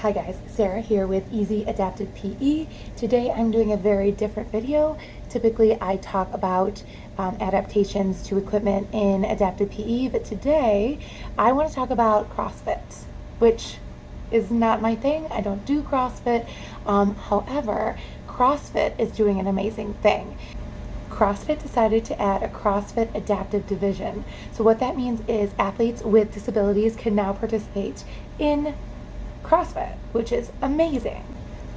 Hi guys, Sarah here with Easy Adapted PE. Today I'm doing a very different video. Typically I talk about um, adaptations to equipment in adapted PE, but today I want to talk about CrossFit, which is not my thing. I don't do CrossFit. Um, however, CrossFit is doing an amazing thing. CrossFit decided to add a CrossFit adaptive division. So what that means is athletes with disabilities can now participate in CrossFit, which is amazing.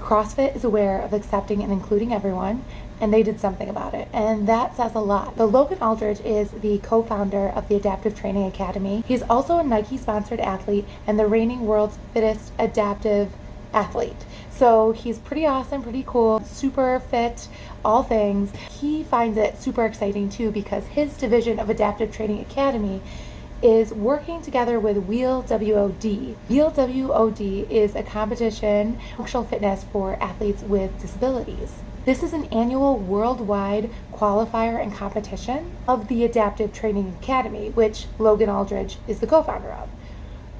CrossFit is aware of accepting and including everyone, and they did something about it, and that says a lot. So Logan Aldridge is the co-founder of the Adaptive Training Academy. He's also a Nike-sponsored athlete and the reigning world's fittest adaptive athlete. So he's pretty awesome, pretty cool, super fit, all things. He finds it super exciting too because his division of Adaptive Training Academy is working together with Wheel WOD. Wheel WOD is a competition functional fitness for athletes with disabilities. This is an annual worldwide qualifier and competition of the Adaptive Training Academy, which Logan Aldridge is the co-founder of.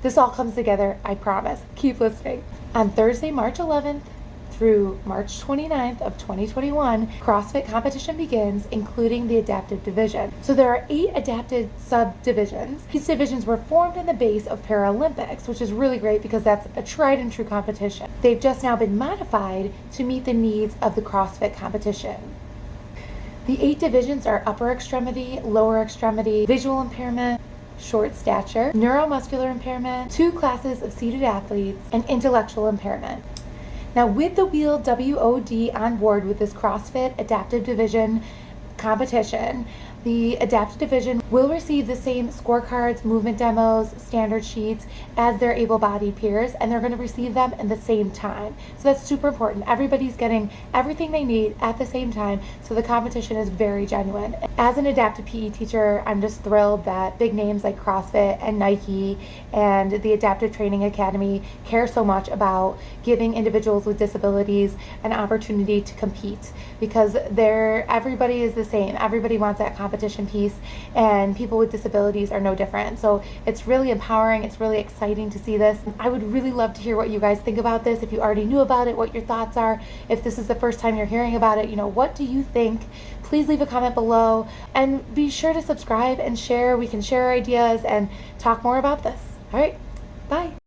This all comes together, I promise. Keep listening. On Thursday, March 11th, through March 29th of 2021, CrossFit competition begins, including the adaptive division. So there are eight adapted subdivisions. These divisions were formed in the base of Paralympics, which is really great because that's a tried and true competition. They've just now been modified to meet the needs of the CrossFit competition. The eight divisions are upper extremity, lower extremity, visual impairment, short stature, neuromuscular impairment, two classes of seated athletes, and intellectual impairment. Now with the Wheel WOD on board with this CrossFit Adaptive Division competition, the adaptive division will receive the same scorecards, movement demos, standard sheets as their able-bodied peers, and they're going to receive them in the same time. So that's super important. Everybody's getting everything they need at the same time, so the competition is very genuine. As an adaptive PE teacher, I'm just thrilled that big names like CrossFit and Nike and the Adaptive Training Academy care so much about giving individuals with disabilities an opportunity to compete because they're everybody is the same. Everybody wants that competition competition piece and people with disabilities are no different. So it's really empowering. It's really exciting to see this. I would really love to hear what you guys think about this. If you already knew about it, what your thoughts are. If this is the first time you're hearing about it, you know, what do you think? Please leave a comment below and be sure to subscribe and share. We can share ideas and talk more about this. All right, bye.